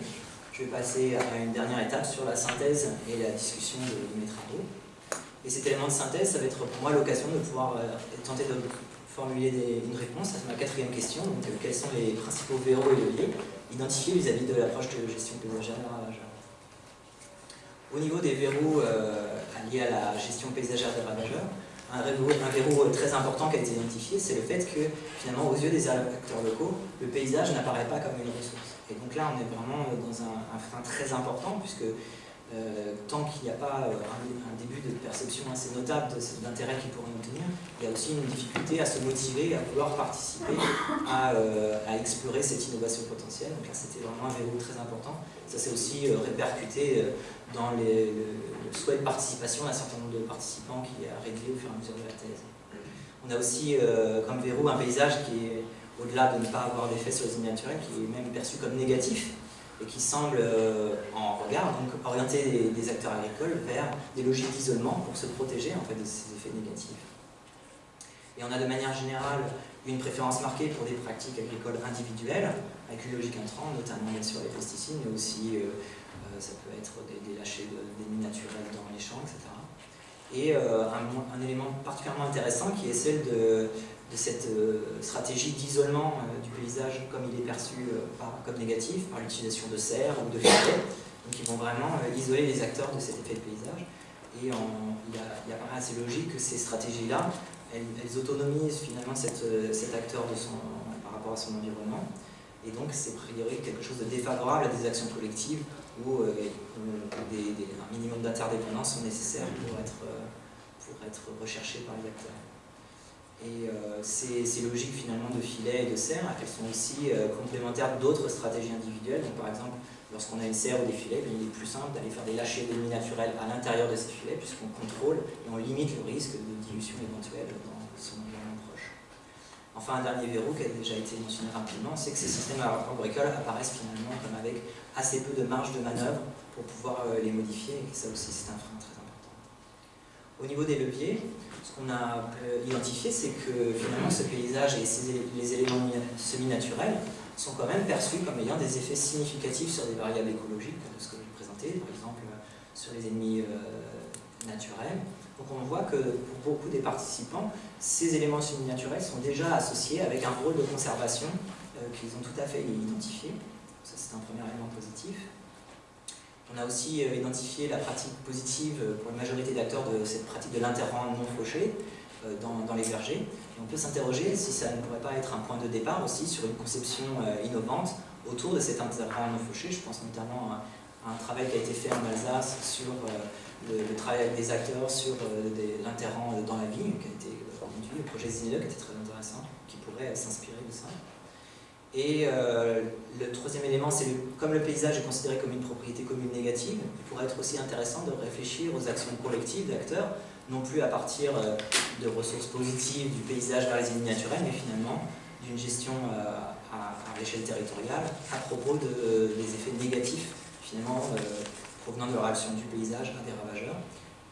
je vais passer à une dernière étape sur la synthèse et la discussion de mes travaux. Et cet élément de synthèse, ça va être pour moi l'occasion de pouvoir euh, tenter de formuler une réponse à ma quatrième question. Donc, euh, quels sont les principaux verrous et leviers identifiés vis-à-vis de l'approche de gestion paysagère Au niveau des verrous euh, liés à la gestion paysagère des ravageurs, un verrou, très important qui a été identifié, c'est le fait que, finalement, aux yeux des acteurs locaux, le paysage n'apparaît pas comme une ressource. Et donc là, on est vraiment dans un, un frein très important, puisque euh, tant qu'il n'y a pas euh, un, début de perception assez notable d'intérêt qu'ils pourraient obtenir, il y a aussi une difficulté à se motiver, à vouloir participer, à, euh, explorer cette innovation potentielle. Donc là, c'était vraiment un verrou très important. Ça s'est aussi répercuté dans les, le, souhait de participation d'un certain nombre de participants qui a réduit au fur et à mesure de la thèse. On a aussi comme verrou un paysage qui est, au-delà de ne pas avoir d'effet sur les naturels, qui est même perçu comme négatif et qui semble, euh, en regard, donc orienter des, acteurs agricoles vers des logiques d'isolement pour se protéger en fait, de ces effets négatifs. Et on a de manière générale une préférence marquée pour des pratiques agricoles individuelles, avec une logique intrant, notamment bien les pesticides, mais aussi euh, euh, ça peut être des, des lâchers d'ennemis naturels dans les champs, etc. Et un, un, élément particulièrement intéressant qui est celle de cette euh, stratégie d'isolement euh, du paysage comme il est perçu euh, comme négatif par l'utilisation de serres ou de filets. Donc ils vont vraiment isoler les acteurs de cet effet de paysage. Et il, apparaît assez logique que ces stratégies-là, elles, autonomisent finalement cet acteur par rapport à son environnement. Et donc c'est a priori quelque chose de défavorable à des actions collectives où, un minimum d'interdépendance sont nécessaires pour être, pour être recherchés par les acteurs. Et euh, ces, logiques finalement de filet et de serre, elles sont aussi euh, complémentaires d'autres stratégies individuelles. Donc, par exemple, lorsqu'on a une serre ou des filets, ben, il est plus simple d'aller faire des lâchers d'ennemis naturels à l'intérieur de ces filets, puisqu'on contrôle et on limite le risque de dilution éventuelle dans. Enfin, un dernier verrou qui a déjà été mentionné rapidement, c'est que ces systèmes agricoles apparaissent finalement comme avec assez peu de marge de manœuvre pour pouvoir euh, les modifier, et ça aussi c'est un frein très important. Au niveau des leviers, ce qu'on a euh, identifié, c'est que finalement ce paysage et les éléments semi-naturels sont quand même perçus comme ayant des effets significatifs sur des variables écologiques, comme ce que j'ai présenté, par exemple sur les ennemis euh, naturels. Donc on voit que pour beaucoup des participants, ces éléments semi-naturels sont déjà associés avec un rôle de conservation euh, qu'ils ont tout à fait identifié. Ça c'est un premier élément positif. On a aussi euh, identifié la pratique positive euh, pour une majorité d'acteurs de cette pratique de l'interrang non fauché dans, les vergers. Et on peut s'interroger si ça ne pourrait pas être un point de départ aussi sur une conception innovante autour de cet interrang non fauché. Je pense notamment un travail qui a été fait en Alsace sur le, travail avec des acteurs sur l'interrang dans la vigne, qui a été conduit, le projet Zinele, qui était très intéressant, qui pourrait s'inspirer de ça. Et euh, le troisième élément, c'est comme le paysage est considéré comme une propriété commune négative, il pourrait être aussi intéressant de réfléchir aux actions collectives d'acteurs, non plus à partir euh, de ressources positives du paysage vers les ennemis naturels, mais finalement d'une gestion euh, à, l'échelle territoriale à propos de, des effets négatifs finalement provenant de la réaction du paysage à des ravageurs.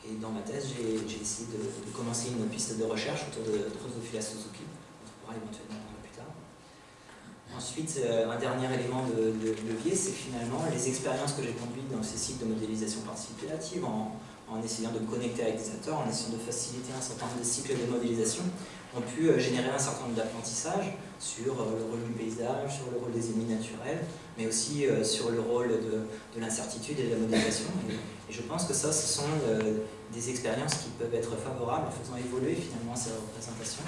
Et dans ma thèse, j'ai essayé de, commencer une piste de recherche autour de Drosophila Suzuki, on pourra éventuellement parler plus tard. Ensuite, euh, un dernier élément de, levier, c'est finalement les expériences que j'ai conduites dans ces sites de modélisation participative, en, en, essayant de me connecter avec des acteurs, en essayant de faciliter un certain nombre de cycles de modélisation, ont pu euh, générer un certain nombre d'apprentissages sur euh, le rôle du paysage, sur le rôle des ennemis naturels, mais aussi euh, sur le rôle de, l'incertitude et de la modélisation. Et, je pense que ça, ce sont des expériences qui peuvent être favorables en faisant évoluer finalement ces représentations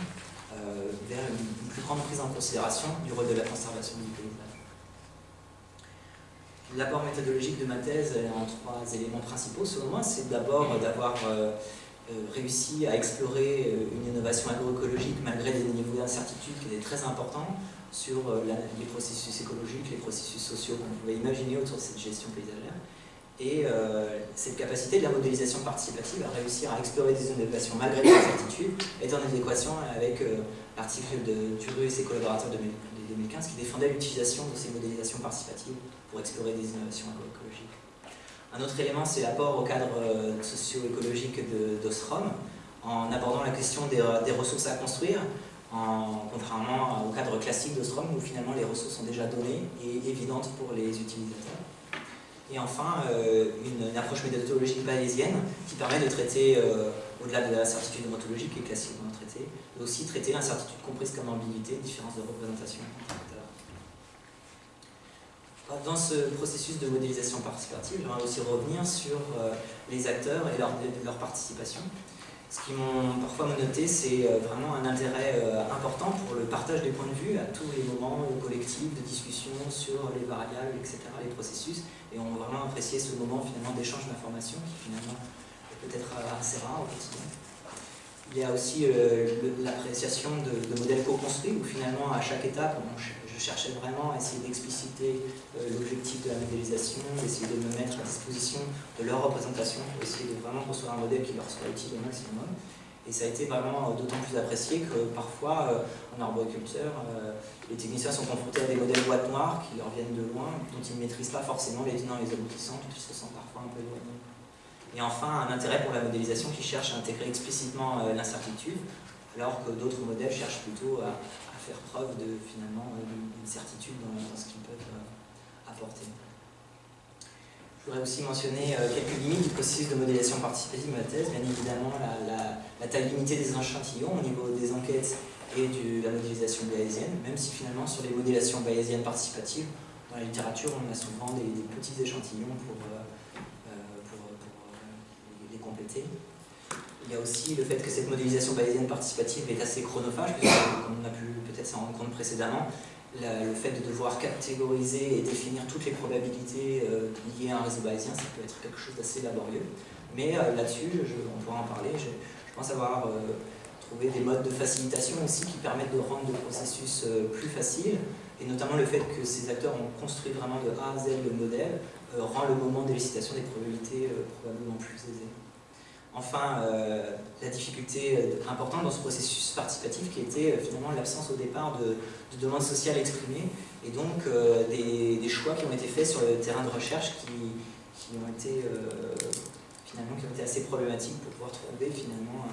vers une, plus grande prise en considération du rôle de la conservation du paysage. L'apport méthodologique de ma thèse en trois éléments principaux, selon moi, c'est d'abord d'avoir euh, réussi à explorer euh, une innovation agroécologique malgré des niveaux d'incertitude qui étaient très importants sur euh, les processus écologiques, les processus sociaux qu'on pouvait imaginer autour de cette gestion paysagère. Et cette capacité de la modélisation participative à réussir à explorer des innovations malgré les incertitudes est en adéquation avec l'article de Turu et ses collaborateurs de 2015 qui défendait l'utilisation de ces modélisations participatives pour explorer des innovations agroécologiques. Un autre élément, c'est l'apport au cadre euh, socio-écologique d'Ostrom, en abordant la question des, ressources à construire, en, contrairement au cadre classique d'Ostrom, où finalement les ressources sont déjà données et évidentes pour les utilisateurs. Et enfin, euh, une, approche méthodologique bayésienne qui permet de traiter, euh, au-delà de l'incertitude ontologique qui est classiquement traitée, aussi traiter l'incertitude comprise comme ambiguïté, différence de représentation dans ce processus de modélisation participative, j'aimerais aussi revenir sur euh, les acteurs et leur, participation. Ce qui m'ont parfois noté, c'est euh, vraiment un intérêt euh, important pour le partage des points de vue à tous les moments collectifs de discussion sur les variables, etc., les processus. Et on a vraiment apprécié ce moment finalement d'échange d'informations qui finalement est peut-être assez rare au quotidien. Il y a aussi l'appréciation de, de, modèles co-construits où finalement à chaque étape on, je cherchais vraiment à essayer d'expliciter euh, l'objectif de la modélisation, d'essayer de me mettre à disposition de leur représentation pour essayer de vraiment construire un modèle qui leur soit utile au maximum. Et ça a été vraiment euh, d'autant plus apprécié que parfois, euh, en arboriculture, les techniciens sont confrontés à des modèles boîte noire qui leur viennent de loin, dont ils ne maîtrisent pas forcément les tenants et les aboutissants, ils se sentent parfois un peu éloignés. Et enfin, un intérêt pour la modélisation qui cherche à intégrer explicitement l'incertitude, alors que d'autres modèles cherchent plutôt à, faire preuve de finalement d'une certitude dans, ce qu'ils peuvent euh, apporter. Je voudrais aussi mentionner euh, quelques limites du processus de modélisation participative de ma thèse. Bien évidemment, la, taille limitée des échantillons au niveau des enquêtes et de la modélisation bayésienne, même si finalement sur les modélisations bayésiennes participatives, dans la littérature, on a souvent des, petits échantillons euh, pour, les compléter. Il y a aussi le fait que cette modélisation bayésienne participative est assez chronophage, puisque, comme on a pu peut-être s'en rendre compte précédemment, le fait de devoir catégoriser et définir toutes les probabilités euh, liées à un réseau bayésien, ça peut être quelque chose d'assez laborieux. Mais euh, là-dessus, on pourra en parler, je, pense avoir euh, trouvé des modes de facilitation aussi qui permettent de rendre le processus plus facile, et notamment le fait que ces acteurs ont construit vraiment de A à Z le modèle, rend le moment d'élicitation des probabilités probablement plus aisé. Enfin, euh, la difficulté euh, importante dans ce processus participatif qui était euh, finalement l'absence au départ de, demandes sociales exprimées et donc des, choix qui ont été faits sur le terrain de recherche qui, ont été finalement qui ont été assez problématiques pour pouvoir trouver finalement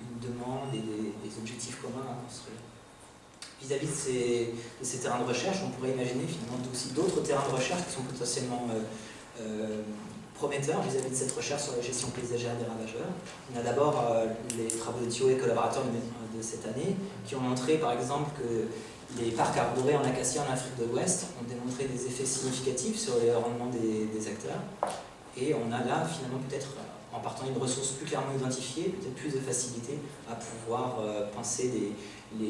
une demande et des, objectifs communs à construire. Vis-à-vis de, ces, terrains de recherche, on pourrait imaginer finalement aussi d'autres terrains de recherche qui sont potentiellement prometteur vis-à-vis de cette recherche sur la gestion paysagère des ravageurs. On a d'abord euh, les travaux de Thio et collaborateurs de, cette année qui ont montré par exemple que les parcs arborés en acacia en Afrique de l'Ouest ont démontré des effets significatifs sur les rendements des, acteurs. Et on a là finalement peut-être, en partant d'une ressource plus clairement identifiée, peut-être plus de facilité à pouvoir euh, penser les,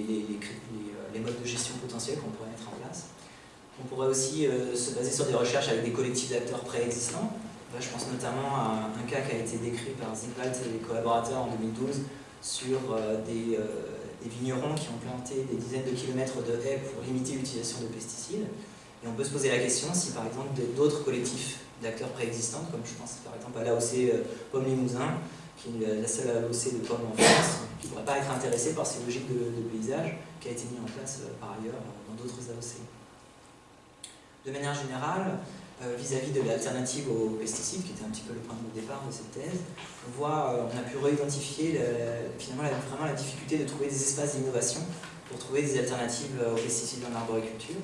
les, modes de gestion potentiels qu'on pourrait mettre en place. On pourrait aussi euh, se baser sur des recherches avec des collectifs d'acteurs préexistants, je pense notamment à un cas qui a été décrit par Zigwald et les collaborateurs en 2012 sur euh, des, euh, des vignerons qui ont planté des dizaines de kilomètres de haies pour limiter l'utilisation de pesticides. Et on peut se poser la question si par exemple d'autres collectifs d'acteurs préexistants, comme je pense par exemple à l'AOC euh, Pomme Limousin, qui est la seule AOC de pommes en France, qui ne pourrait pas être intéressée par ces logiques de, paysage qui a été mis en place par ailleurs dans d'autres AOC. De manière générale, euh, vis-à-vis de l'alternative aux pesticides, qui était un petit peu le point de départ de cette thèse, on voit, on a pu réidentifier finalement vraiment la difficulté de trouver des espaces d'innovation pour trouver des alternatives aux pesticides en arboriculture.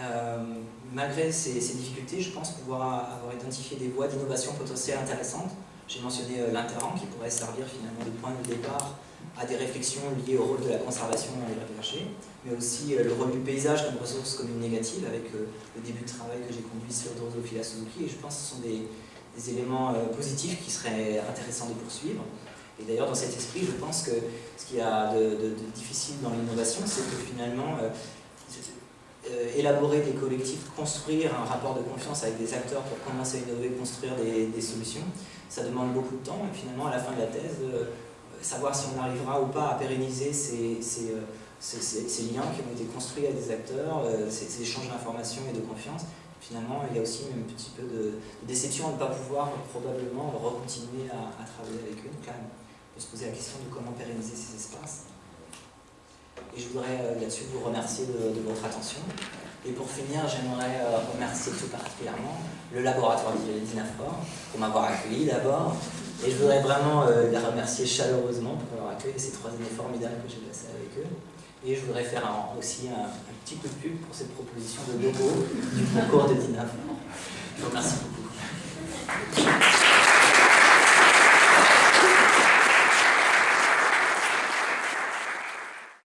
Euh, malgré ces, difficultés, je pense pouvoir avoir identifié des voies d'innovation potentielles intéressantes. J'ai mentionné euh, l'interrang qui pourrait servir finalement de point de départ à des réflexions liées au rôle de la conservation dans les bergers, mais aussi euh, le rôle du paysage comme ressource commune négative avec le début de travail que j'ai conduit sur Drosophila Suzuki. Et je pense que ce sont des, éléments positifs qui seraient intéressants de poursuivre. Et d'ailleurs, dans cet esprit, je pense que ce qu'il y a de, difficile dans l'innovation, c'est que finalement, euh, élaborer des collectifs, construire un rapport de confiance avec des acteurs pour commencer à innover, construire des, solutions, ça demande beaucoup de temps. Et finalement, à la fin de la thèse, euh, savoir si on arrivera ou pas à pérenniser ces, euh, liens qui ont été construits avec des acteurs, ces, échanges d'informations et de confiance, finalement, il y a aussi un petit peu de, déception de ne pas pouvoir probablement recontinuer à, à travailler avec eux. Donc là, on peut se poser la question de comment pérenniser ces espaces. Et je voudrais euh, là-dessus vous remercier de, votre attention. Et pour finir, j'aimerais euh, remercier tout particulièrement le laboratoire d'INAFOR pour m'avoir accueilli d'abord. Et je voudrais vraiment euh, les remercier chaleureusement pour avoir accueilli ces trois années formidables que j'ai passées avec eux. Et je voudrais faire aussi un, petit coup de pub pour cette proposition de logo du concours de DINAFOR. Je vous remercie beaucoup.